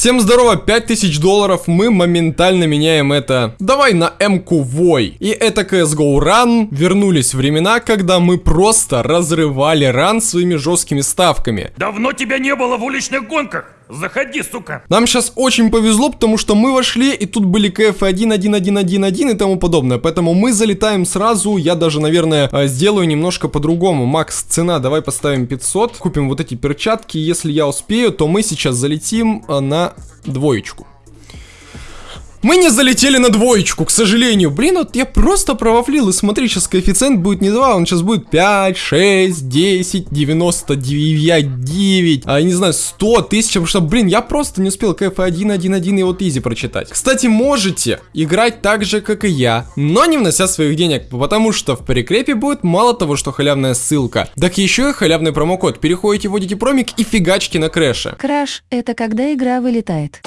Всем здорово, 5000 долларов, мы моментально меняем это. Давай на М-ку Вой. И это CSGO Run. Вернулись времена, когда мы просто разрывали ран своими жесткими ставками. Давно тебя не было в уличных гонках. Заходи, сука. Нам сейчас очень повезло, потому что мы вошли, и тут были КФ 1, 1, 1, 1, 1 и тому подобное. Поэтому мы залетаем сразу. Я даже, наверное, э, сделаю немножко по-другому. Макс, цена, давай поставим 500. Купим вот эти перчатки. Если я успею, то мы сейчас залетим э, на двоечку. Мы не залетели на двоечку, к сожалению. Блин, вот я просто провафлил. И смотри, сейчас коэффициент будет не 2, он сейчас будет 5, 6, 10, 99, 9, а, я не знаю, 100, 1000, потому что, блин, я просто не успел КФ 1, 1, 1 и вот easy прочитать. Кстати, можете играть так же, как и я, но не внося своих денег, потому что в прикрепе будет мало того, что халявная ссылка, так еще и халявный промокод. Переходите, вводите промик и фигачьте на крэше. Crash – это когда игра вылетает.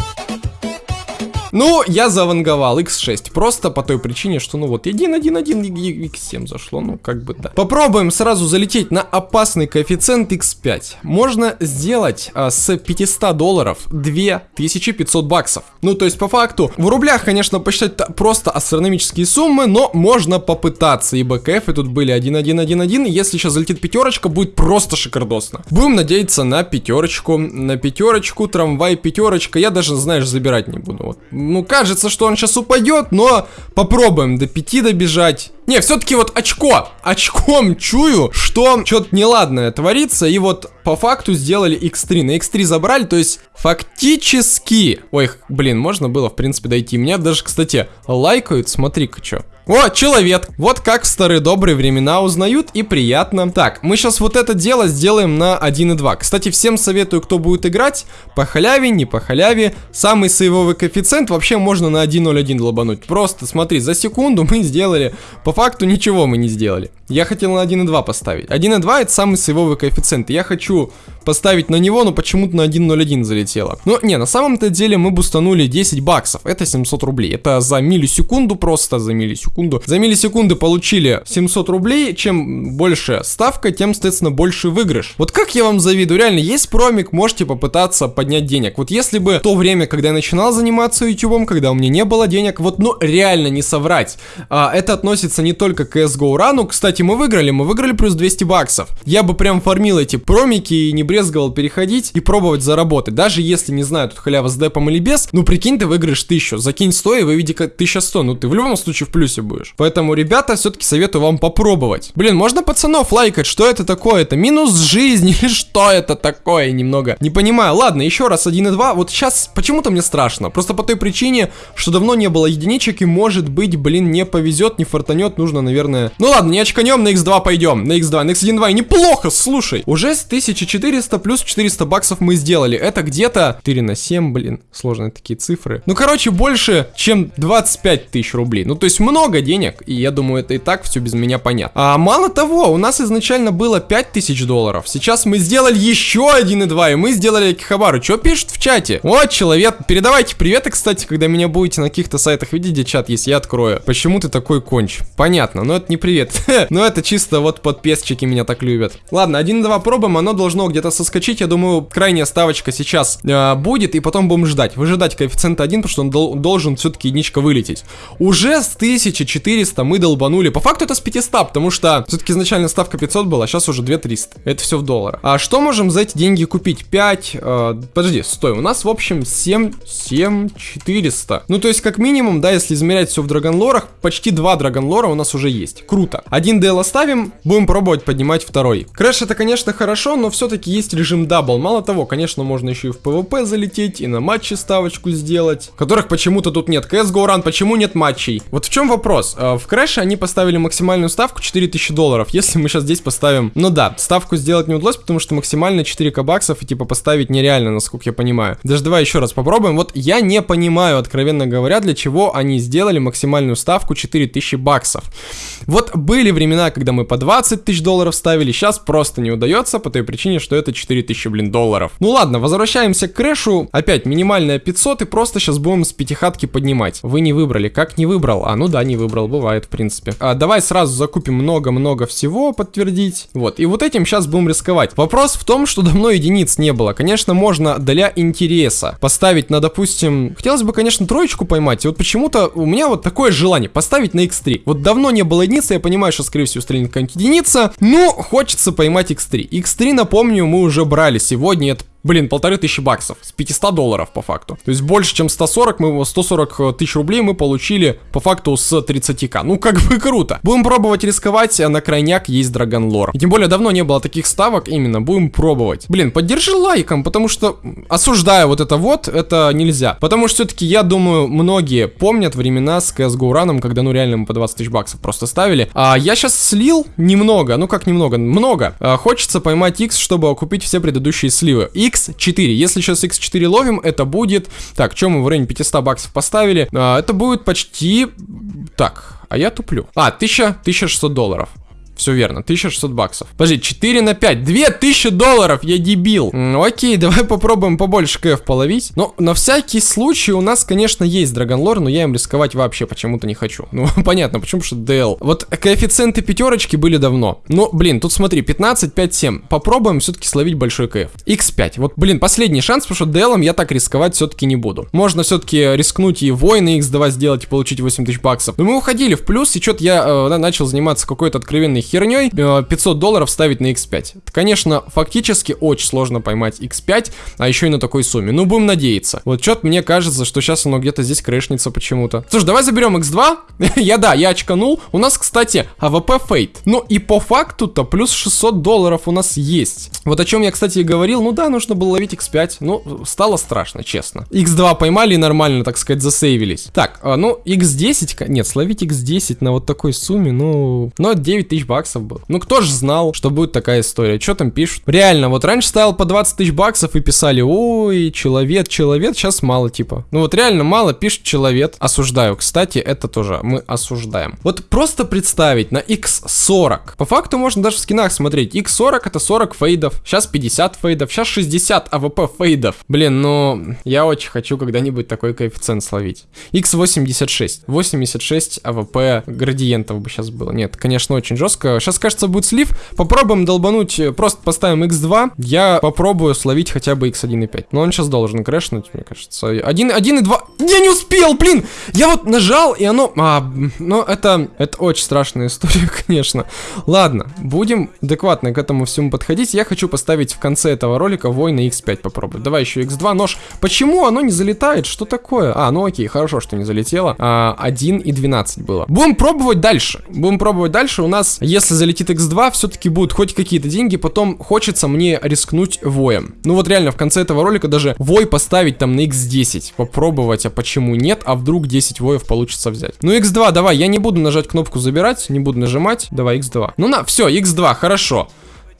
Ну, я заванговал X6, просто по той причине, что, ну вот, 1.1.1 X7 зашло, ну, как бы да. Попробуем сразу залететь на опасный коэффициент X5. Можно сделать а, с 500 долларов 2500 баксов. Ну, то есть, по факту, в рублях, конечно, посчитать просто астрономические суммы, но можно попытаться, ибо КФ тут были 1.1.1.1, если сейчас залетит пятерочка, будет просто шикардосно. Будем надеяться на пятерочку, на пятерочку, трамвай пятерочка, я даже, знаешь, забирать не буду, вот ну, кажется, что он сейчас упадет, но попробуем до 5 добежать. Не, все-таки вот очко. Очком чую, что что-то неладное творится. И вот по факту сделали x3. На x3 забрали, то есть фактически... Ой, блин, можно было, в принципе, дойти. Меня даже, кстати, лайкают. Смотри-ка, что. О, человек! Вот как в старые добрые времена узнают и приятно. Так, мы сейчас вот это дело сделаем на 1.2. Кстати, всем советую, кто будет играть, по халяве, не по халяве. Самый сейвовый коэффициент вообще можно на 1.01 лобануть. Просто смотри, за секунду мы сделали, по факту ничего мы не сделали. Я хотел на 1.2 поставить. 1.2 это самый сейвовый коэффициент. Я хочу поставить на него, но почему-то на 1.01 залетело. Но не, на самом-то деле мы бустанули 10 баксов. Это 700 рублей. Это за миллисекунду, просто за миллисекунду секунду. За миллисекунды получили 700 рублей. Чем больше ставка, тем, соответственно, больше выигрыш. Вот как я вам завидую. Реально, есть промик, можете попытаться поднять денег. Вот если бы то время, когда я начинал заниматься ютубом, когда у меня не было денег, вот, ну, реально не соврать. А, это относится не только к CSGO рану. Кстати, мы выиграли, мы выиграли плюс 200 баксов. Я бы прям фармил эти промики и не брезговал переходить и пробовать заработать. Даже если, не знаю, тут халява с депом или без, ну, прикинь, ты выиграешь 1000. Закинь 100 и выведи 1100. Ну, ты в любом случае в плюсе будешь. Поэтому, ребята, все-таки советую вам попробовать. Блин, можно пацанов лайкать, что это такое? Это минус жизни что это такое? Немного не понимаю. Ладно, еще раз 1.2. Вот сейчас почему-то мне страшно. Просто по той причине, что давно не было единичек и может быть, блин, не повезет, не фартанет, нужно, наверное... Ну ладно, не очканем, на x2 пойдем. На x2, на x1.2. Неплохо, слушай. Уже с 1400 плюс 400 баксов мы сделали. Это где-то 4 на 7, блин. Сложные такие цифры. Ну, короче, больше, чем 25 тысяч рублей. Ну, то есть много денег и я думаю, это и так все без меня понятно. А мало того, у нас изначально было 5000 долларов, сейчас мы сделали еще 1,2, и мы сделали Кихабару. Что пишут в чате? Вот, человек, передавайте приветы, кстати, когда меня будете на каких-то сайтах видеть, где чат есть, я открою. Почему ты такой конч? Понятно, но это не привет. но это чисто вот подписчики меня так любят. Ладно, 1,2 пробуем, оно должно где-то соскочить, я думаю, крайняя ставочка сейчас э, будет, и потом будем ждать. Выжидать коэффициент 1, потому что он дол должен все-таки единичка вылететь. Уже с 1400 400 мы долбанули. По факту это с 500, потому что все-таки изначально ставка 500 была, а сейчас уже 2300. Это все в долларах. А что можем за эти деньги купить? 5, э, подожди, стой, у нас в общем 7, 7, 400. Ну то есть как минимум, да, если измерять все в драгонлорах, почти 2 драгонлора у нас уже есть. Круто. Один DL оставим, будем пробовать поднимать второй. Crash это, конечно, хорошо, но все-таки есть режим double. Мало того, конечно, можно еще и в PvP залететь, и на матче ставочку сделать, которых почему-то тут нет. CSGO Run, почему нет матчей? Вот в чем вопрос? Э, в Крэше они поставили максимальную ставку 4000 долларов. Если мы сейчас здесь поставим... Ну да, ставку сделать не удалось, потому что максимально 4к баксов и типа поставить нереально, насколько я понимаю. Даже давай еще раз попробуем. Вот я не понимаю, откровенно говоря, для чего они сделали максимальную ставку 4000 баксов. Вот были времена времена, когда мы по 20 тысяч долларов ставили, сейчас просто не удается по той причине, что это 4 тысячи, блин, долларов. Ну ладно, возвращаемся к крэшу. Опять минимальная 500 и просто сейчас будем с пятихатки поднимать. Вы не выбрали. Как не выбрал? А, ну да, не выбрал, бывает, в принципе. А, давай сразу закупим много-много всего, подтвердить. Вот, и вот этим сейчас будем рисковать. Вопрос в том, что давно единиц не было. Конечно, можно для интереса поставить на, допустим... Хотелось бы, конечно, троечку поймать. И вот почему-то у меня вот такое желание поставить на x3. Вот давно не было единицы, я понимаю, что, скорее всего, стрельнет какая-нибудь единица. Но хочется поймать x3. x3, напомню, мы уже брали сегодня. Это Блин, полторы тысячи баксов с 500 долларов по факту. То есть больше, чем 140, мы 140 э, тысяч рублей мы получили по факту с 30к. Ну, как бы круто. Будем пробовать рисковать, а на крайняк есть Драгон Лор. И тем более давно не было таких ставок, именно, будем пробовать. Блин, поддержи лайком, потому что осуждаю вот это вот, это нельзя. Потому что все-таки, я думаю, многие помнят времена с CSGO раном, когда ну реально мы по 20 тысяч баксов просто ставили. А я сейчас слил немного, ну как немного, много. А, хочется поймать X, чтобы окупить все предыдущие сливы. И X4. Если сейчас X4 ловим, это будет... Так, что мы в районе 500 баксов поставили? А, это будет почти... Так, а я туплю. А, 1000, 1600 долларов. Все верно, 1600 баксов. Подожди, 4 на 5, 2000 долларов, я дебил. М, окей, давай попробуем побольше КФ половить. Но на всякий случай у нас, конечно, есть Драгонлор, но я им рисковать вообще почему-то не хочу. Ну, понятно, почему, что DL. Вот коэффициенты пятерочки были давно. Но, блин, тут смотри, 15, 5, 7. Попробуем все-таки словить большой КФ. X5. Вот, блин, последний шанс, потому что DL я так рисковать все-таки не буду. Можно все-таки рискнуть и воины X2 сделать и получить 8000 баксов. Но мы уходили в плюс, и что-то я э, начал заниматься какой-то откровенной херней 500 долларов ставить на x5. Это, конечно, фактически очень сложно поймать x5, а еще и на такой сумме. Ну, будем надеяться. Вот что-то мне кажется, что сейчас оно где-то здесь крэшнется почему-то. Слушай, давай заберем x2. я, да, я очканул. У нас, кстати, АВП Fade. Ну, и по факту-то плюс 600 долларов у нас есть. Вот о чем я, кстати, и говорил. Ну да, нужно было ловить x5. Ну, стало страшно, честно. x2 поймали и нормально, так сказать, засейвились. Так, а, ну, x10... Нет, словить x10 на вот такой сумме, ну... Ну, это 9000 баксов был. Ну, кто же знал, что будет такая история? Что там пишут? Реально, вот раньше ставил по 20 тысяч баксов и писали, ой, человек, человек, сейчас мало, типа. Ну, вот реально мало пишет человек. Осуждаю, кстати, это тоже мы осуждаем. Вот просто представить на x40. По факту можно даже в скинах смотреть. x40 это 40 фейдов, сейчас 50 фейдов, сейчас 60 АВП фейдов. Блин, ну, я очень хочу когда-нибудь такой коэффициент словить. x86. 86 АВП градиентов бы сейчас было. Нет, конечно, очень жестко жестко. Сейчас, кажется, будет слив. Попробуем долбануть, э, просто поставим x2. Я попробую словить хотя бы x1.5. Но он сейчас должен крэшнуть, мне кажется. 1, 1 и 2. Я не успел, блин! Я вот нажал, и оно... А, ну, это, это очень страшная история, конечно. Ладно, будем адекватно к этому всему подходить. Я хочу поставить в конце этого ролика война x5 попробовать. Давай еще x2 нож. Почему оно не залетает? Что такое? А, ну окей, хорошо, что не залетело. А, 1 и 12 было. Будем пробовать дальше. Будем пробовать дальше. У нас если залетит x2, все-таки будут хоть какие-то деньги, потом хочется мне рискнуть воем. Ну вот реально, в конце этого ролика даже вой поставить там на x10, попробовать, а почему нет, а вдруг 10 воев получится взять. Ну x2, давай, я не буду нажать кнопку забирать, не буду нажимать, давай x2. Ну на, все, x2, хорошо.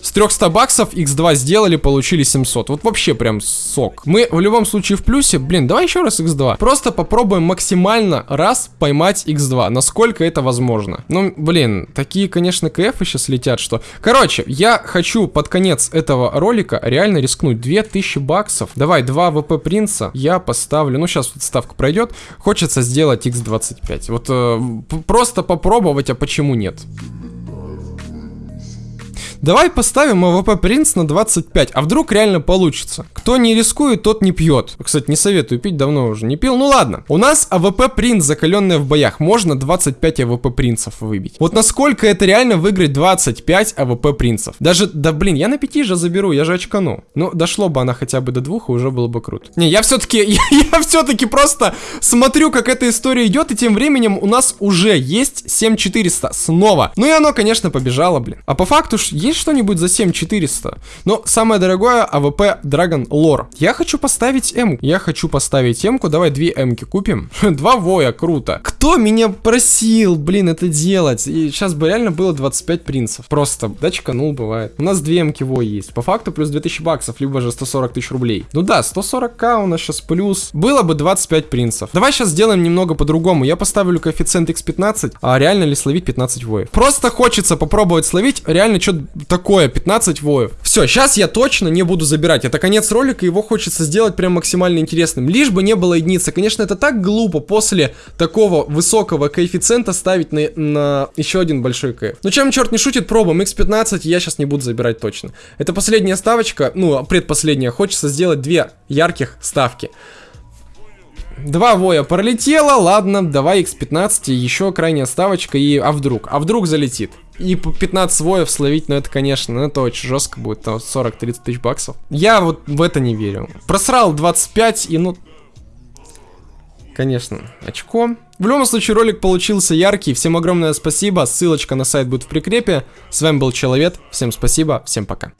С 300 баксов x2 сделали, получили 700. Вот вообще прям сок. Мы в любом случае в плюсе. Блин, давай еще раз x2. Просто попробуем максимально раз поймать x2. Насколько это возможно. Ну, блин, такие, конечно, КФ сейчас летят, что... Короче, я хочу под конец этого ролика реально рискнуть. 2000 баксов. Давай, 2 ВП принца я поставлю. Ну, сейчас вот ставка пройдет. Хочется сделать x25. Вот э, просто попробовать, а почему нет? Давай поставим АВП принц на 25, а вдруг реально получится. Кто не рискует, тот не пьет. Кстати, не советую пить, давно уже не пил. Ну ладно. У нас АВП принц, закаленная в боях. Можно 25 АВП принцев выбить. Вот насколько это реально выиграть 25 АВП принцев. Даже, да блин, я на 5 же заберу, я же очкану. Ну, дошло бы она хотя бы до двух, и уже было бы круто. Не, я все-таки, я, я все-таки просто смотрю, как эта история идет, и тем временем у нас уже есть 7400 снова. Ну и оно, конечно, побежало, блин. А по факту есть Есть что-нибудь за 7400? Но самое дорогое АВП Dragon Lore. Я хочу поставить М. Я хочу поставить М-ку. Давай две М-ки купим. Два воя, круто. Кто меня просил, блин, это делать? И сейчас бы реально было 25 принцев. Просто дачка, ну, бывает. У нас две М-ки вой есть. По факту плюс 2000 баксов, либо же 140 тысяч рублей. Ну да, 140к у нас сейчас плюс. Было бы 25 принцев. Давай сейчас сделаем немного по-другому. Я поставлю коэффициент x15, а реально ли словить 15 воев? Просто хочется попробовать словить реально что-то такое, 15 воев. Все, сейчас я точно не буду забирать. Это конец ролика, его хочется сделать прям максимально интересным. Лишь бы не было единицы. Конечно, это так глупо после такого высокого коэффициента ставить на, на еще один большой кэф. Но чем черт не шутит, пробуем. x15 я сейчас не буду забирать точно. Это последняя ставочка, ну, предпоследняя. Хочется сделать две ярких ставки. Два воя пролетело, ладно, давай x15, еще крайняя ставочка и... А вдруг? А вдруг залетит? И по 15 воев словить, ну это, конечно, ну, это очень жестко будет, там 40-30 тысяч баксов. Я вот в это не верю. Просрал 25 и ну... Конечно, очко. В любом случае, ролик получился яркий. Всем огромное спасибо. Ссылочка на сайт будет в прикрепе. С вами был Человек. Всем спасибо. Всем пока.